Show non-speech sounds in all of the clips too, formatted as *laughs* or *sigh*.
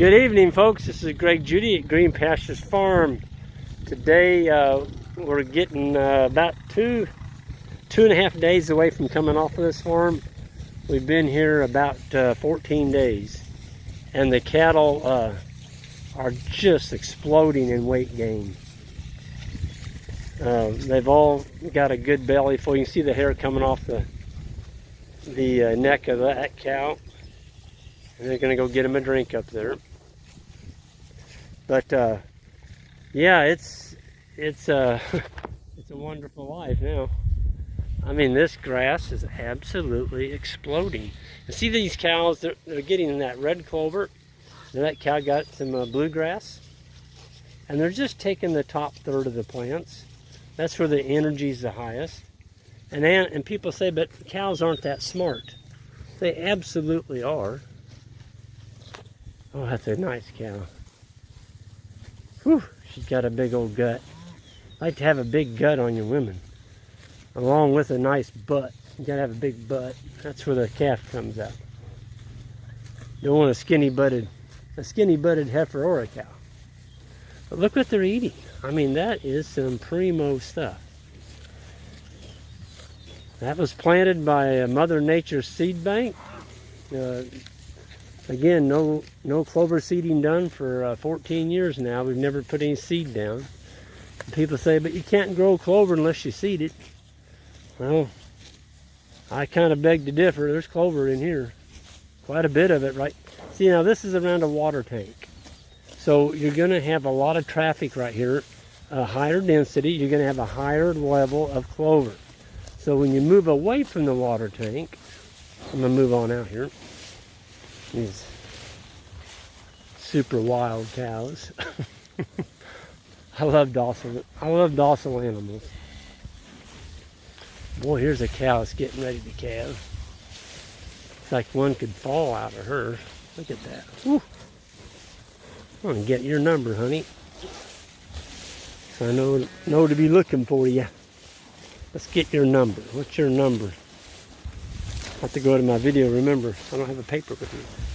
Good evening, folks. This is Greg Judy at Green Pastures Farm. Today, uh, we're getting uh, about two, two and a half days away from coming off of this farm. We've been here about uh, 14 days, and the cattle uh, are just exploding in weight gain. Uh, they've all got a good belly full. You can see the hair coming off the the uh, neck of that cow. And they're going to go get him a drink up there. But uh, yeah, it's it's uh, *laughs* it's a wonderful life now. I mean, this grass is absolutely exploding. See these cows, they're, they're getting that red clover. And that cow got some uh, bluegrass. And they're just taking the top third of the plants. That's where the energy is the highest. And, and people say, but cows aren't that smart. They absolutely are. Oh, that's a nice cow. Whew, she's got a big old gut. Like to have a big gut on your women. Along with a nice butt. You gotta have a big butt. That's where the calf comes out. Don't want a skinny butted, a skinny butted heifer or a cow. But look what they're eating. I mean, that is some primo stuff. That was planted by Mother Nature's seed bank. Uh, again, no no clover seeding done for uh, 14 years now. We've never put any seed down. People say, but you can't grow clover unless you seed it. Well, I kind of beg to differ. There's clover in here. Quite a bit of it, right? See, now this is around a water tank. So you're going to have a lot of traffic right here, a higher density. You're going to have a higher level of clover. So when you move away from the water tank, I'm going to move on out here. These super wild cows. *laughs* I love docile. I love docile animals. Boy, here's a cow that's getting ready to calve. It's like one could fall out of her. Look at that. I'm gonna get your number, honey. So I know know to be looking for you. Let's get your number. What's your number? I have to go to my video, remember, I don't have a paper with me.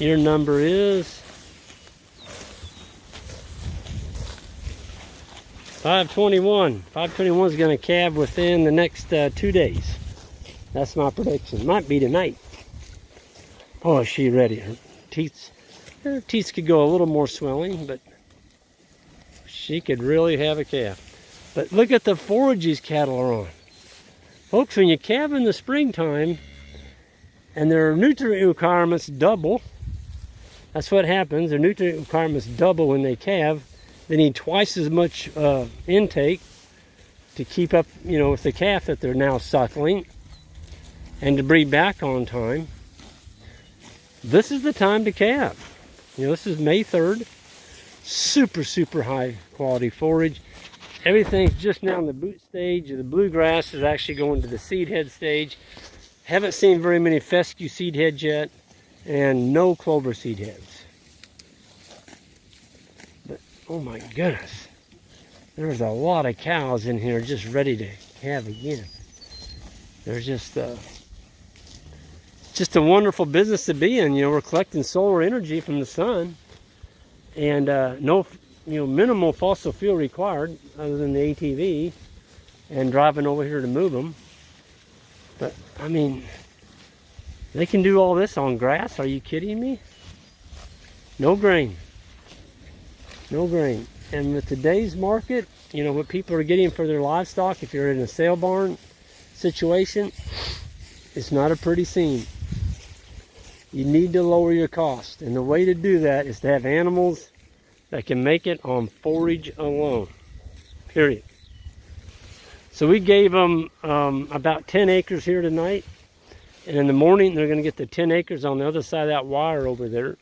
Your number is 521. 521 is going to calve within the next uh, two days. That's my prediction. Might be tonight. Oh, is she ready? Her teeth, her teeth could go a little more swelling, but she could really have a calf. But look at the forage these cattle are on. Folks, when you calve in the springtime and their nutrient requirements double, that's what happens. Their nutrient requirements double when they calve. They need twice as much uh, intake to keep up, you know, with the calf that they're now suckling and to breed back on time. This is the time to calve. You know, this is May 3rd. Super, super high quality forage everything's just now in the boot stage. The bluegrass is actually going to the seed head stage. Haven't seen very many fescue seed heads yet, and no clover seed heads. But, oh my goodness, there's a lot of cows in here just ready to calve again. There's just, uh, just a wonderful business to be in. You know, we're collecting solar energy from the sun, and uh, no you know, minimal fossil fuel required other than the ATV and driving over here to move them. But, I mean, they can do all this on grass. Are you kidding me? No grain. No grain. And with today's market, you know, what people are getting for their livestock, if you're in a sale barn situation, it's not a pretty scene. You need to lower your cost. And the way to do that is to have animals that can make it on forage alone, period. So we gave them um, about 10 acres here tonight. And in the morning, they're going to get the 10 acres on the other side of that wire over there.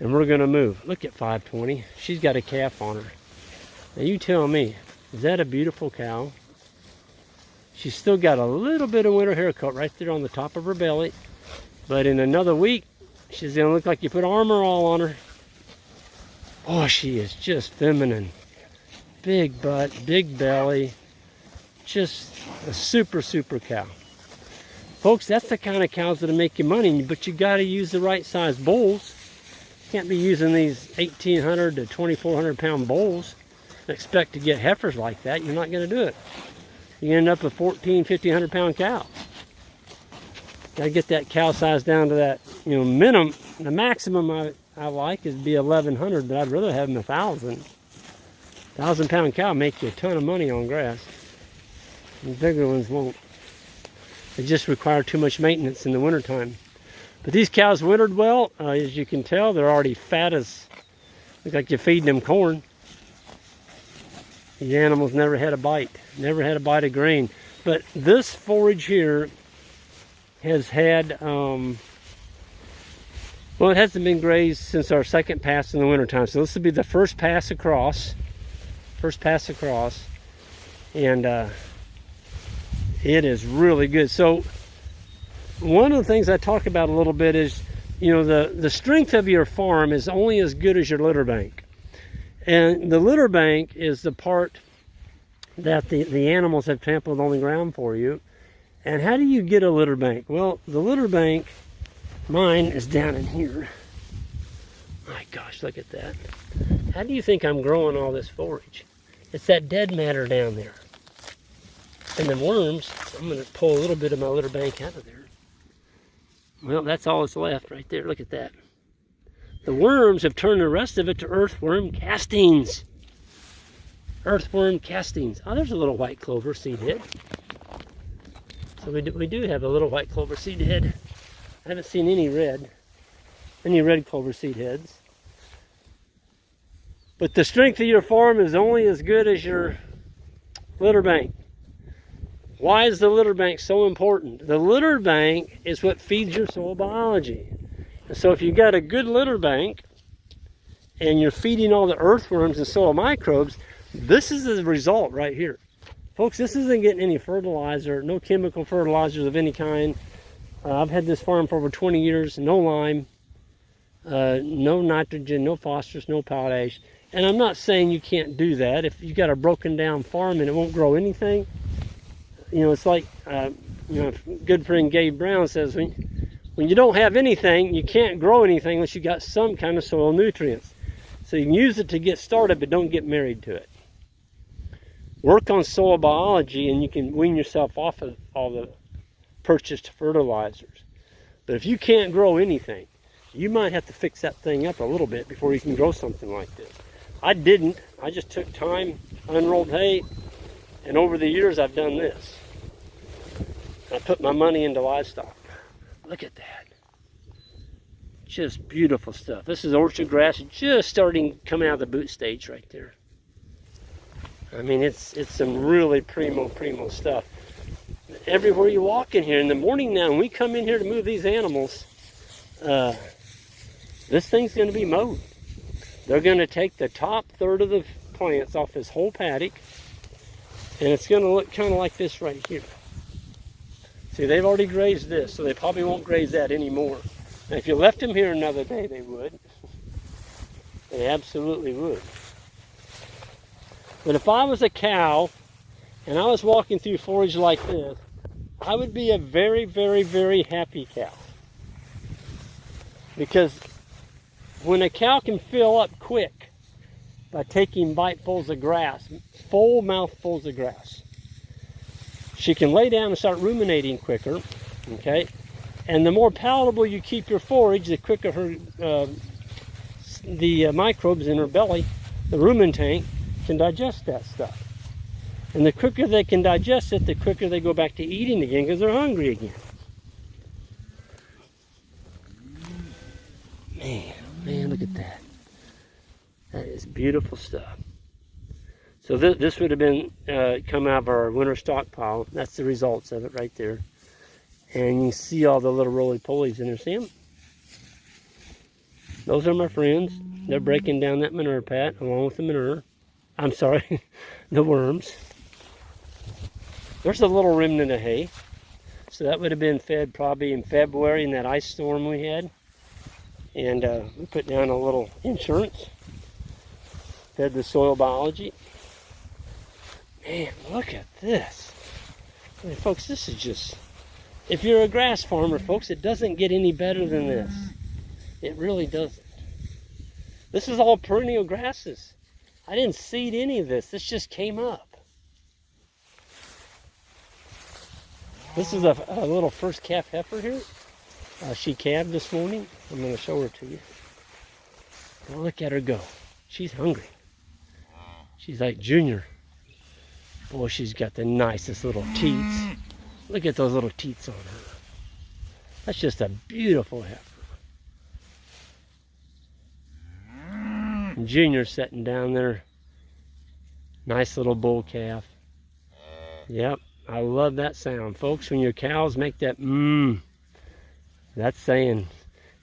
And we're going to move. Look at 520. She's got a calf on her. Now you tell me, is that a beautiful cow? She's still got a little bit of winter haircut right there on the top of her belly. But in another week, she's going to look like you put armor all on her. Oh, she is just feminine. Big butt, big belly. Just a super, super cow. Folks, that's the kind of cows that'll make you money, but you got to use the right size bulls. You can't be using these 1,800 to 2,400 pound bulls and expect to get heifers like that. You're not going to do it. You end up with 14, 1,500 pound cows. Got to get that cow size down to that, you know, minimum. The maximum I, I like is be 1,100, but I'd rather have them 1,000. 1,000 pound cow make you a ton of money on grass. The bigger ones won't. They just require too much maintenance in the wintertime. But these cows wintered well. Uh, as you can tell, they're already fat as, look like you're feeding them corn. These animals never had a bite, never had a bite of grain. But this forage here has had, um, well, it hasn't been grazed since our second pass in the wintertime. So this will be the first pass across, first pass across. And uh, it is really good. So one of the things I talk about a little bit is, you know, the, the strength of your farm is only as good as your litter bank. And the litter bank is the part that the, the animals have trampled on the ground for you. And how do you get a litter bank? Well, the litter bank, mine is down in here. My gosh, look at that. How do you think I'm growing all this forage? It's that dead matter down there. And the worms, I'm going to pull a little bit of my litter bank out of there. Well, that's all that's left right there. Look at that. The worms have turned the rest of it to earthworm castings. Earthworm castings. Oh, there's a little white clover seed head. So we do, we do have a little white clover seed head. I haven't seen any red, any red clover seed heads. But the strength of your farm is only as good as your litter bank. Why is the litter bank so important? The litter bank is what feeds your soil biology. And so if you've got a good litter bank and you're feeding all the earthworms and soil microbes, this is the result right here. Folks, this isn't getting any fertilizer, no chemical fertilizers of any kind. Uh, I've had this farm for over 20 years, no lime, uh, no nitrogen, no phosphorus, no potash. And I'm not saying you can't do that. If you've got a broken down farm and it won't grow anything, you know, it's like, uh, you know, good friend Gabe Brown says, when, when you don't have anything, you can't grow anything unless you got some kind of soil nutrients. So you can use it to get started, but don't get married to it work on soil biology and you can wean yourself off of all the purchased fertilizers. But if you can't grow anything, you might have to fix that thing up a little bit before you can grow something like this. I didn't. I just took time, unrolled hay, and over the years I've done this. I put my money into livestock. Look at that. Just beautiful stuff. This is orchard grass just starting coming out of the boot stage right there. I mean, it's it's some really primo, primo stuff. Everywhere you walk in here in the morning now, when we come in here to move these animals, uh, this thing's going to be mowed. They're going to take the top third of the plants off this whole paddock, and it's going to look kind of like this right here. See, they've already grazed this, so they probably won't graze that anymore. Now, if you left them here another day, they would. They absolutely would. But if I was a cow and I was walking through forage like this, I would be a very, very, very happy cow. Because when a cow can fill up quick by taking bitefuls of grass, full mouthfuls of grass, she can lay down and start ruminating quicker, okay? And the more palatable you keep your forage, the quicker her, uh, the uh, microbes in her belly, the rumen tank, can digest that stuff. And the quicker they can digest it, the quicker they go back to eating again because they're hungry again. Man, man, look at that. That is beautiful stuff. So th this would have been uh, come out of our winter stockpile. That's the results of it right there. And you see all the little roly-polies in there. See them? Those are my friends. They're breaking down that manure pat along with the manure. I'm sorry, *laughs* the worms. There's a little remnant of hay. So that would have been fed probably in February in that ice storm we had. And uh, we put down a little insurance. Fed the soil biology. Man, look at this. I mean, folks, this is just... If you're a grass farmer, folks, it doesn't get any better than this. It really doesn't. This is all perennial grasses. I didn't seed any of this. This just came up. This is a, a little first calf heifer here. Uh, she calved this morning. I'm going to show her to you. Look at her go. She's hungry. She's like Junior. Boy, she's got the nicest little teats. Look at those little teats on her. That's just a beautiful heifer. Junior sitting down there. Nice little bull calf. Yep, I love that sound. Folks, when your cows make that mmm, that's saying,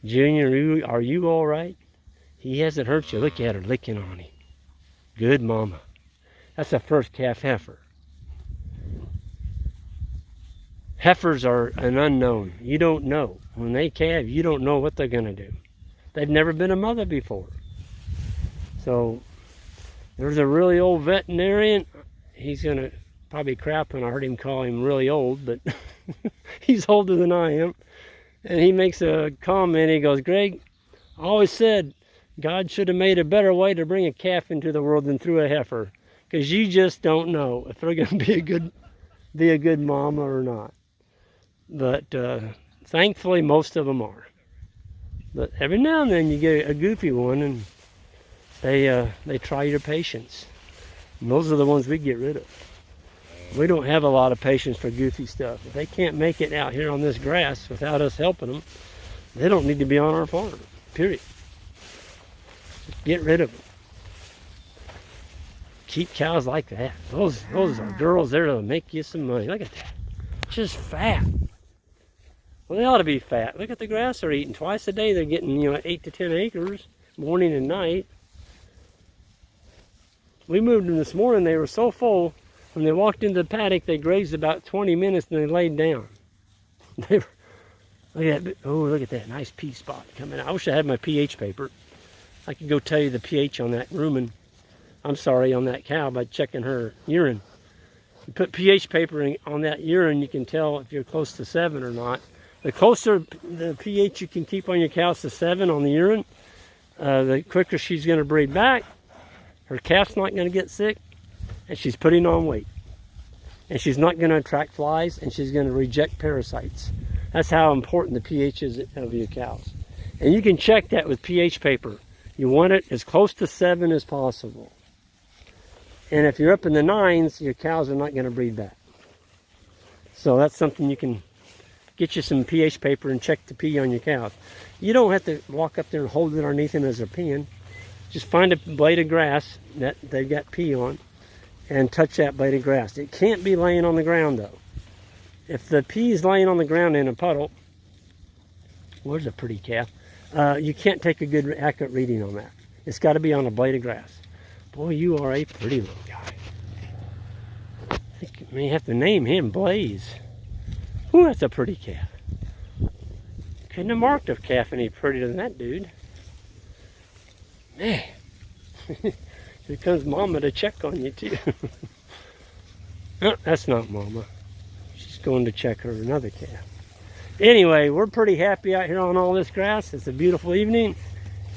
Junior, are you all right? He hasn't hurt you. Look at her licking on him. Good mama. That's a first calf heifer. Heifers are an unknown. You don't know. When they calve, you don't know what they're going to do. They've never been a mother before. So there's a really old veterinarian. He's going to probably crap when I heard him call him really old, but *laughs* he's older than I am. And he makes a comment. He goes, Greg, I always said God should have made a better way to bring a calf into the world than through a heifer. Because you just don't know if they're going to be a good be a good mama or not. But uh, thankfully, most of them are. But every now and then you get a goofy one, and they uh, they try your patience. And those are the ones we get rid of. We don't have a lot of patience for goofy stuff. If they can't make it out here on this grass without us helping them, they don't need to be on our farm. Period. Get rid of them. Keep cows like that. Those those are girls there to make you some money. Look at that. Just fat. Well, they ought to be fat. Look at the grass they're eating. Twice a day they're getting, you know, eight to ten acres, morning and night. We moved them this morning. They were so full. When they walked into the paddock, they grazed about 20 minutes and they laid down. *laughs* They were, look at that. Oh, look at that nice pee spot coming out. I wish I had my pH paper. I could go tell you the pH on that rumen. I'm sorry, on that cow by checking her urine. You put pH paper in, on that urine, you can tell if you're close to seven or not. The closer the pH you can keep on your cows to seven on the urine, uh, the quicker she's going to breed back. Her calf's not going to get sick, and she's putting on weight. And she's not going to attract flies, and she's going to reject parasites. That's how important the pH is of your cows. And you can check that with pH paper. You want it as close to seven as possible. And if you're up in the nines, your cows are not going to breed that. So that's something you can get you some pH paper and check the pee on your cows. You don't have to walk up there and hold it underneath them as they're peeing. Just find a blade of grass that they've got pee on and touch that blade of grass. It can't be laying on the ground though. If the pee is laying on the ground in a puddle, where's a pretty calf? Uh, you can't take a good accurate reading on that. It's got to be on a blade of grass. Boy, you are a pretty little guy. I think you may have to name him Blaze. Ooh, that's a pretty calf. Couldn't have marked a calf any prettier than that dude. Man. *laughs* Here comes Mama to check on you too. no, *laughs* that's not Mama. She's going to check her another calf. Anyway, we're pretty happy out here on all this grass. It's a beautiful evening.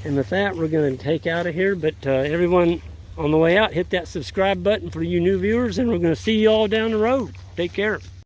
And with that, we're going to take out of here. But uh, everyone on the way out, hit that subscribe button for you new viewers. And we're going to see you all down the road. Take care.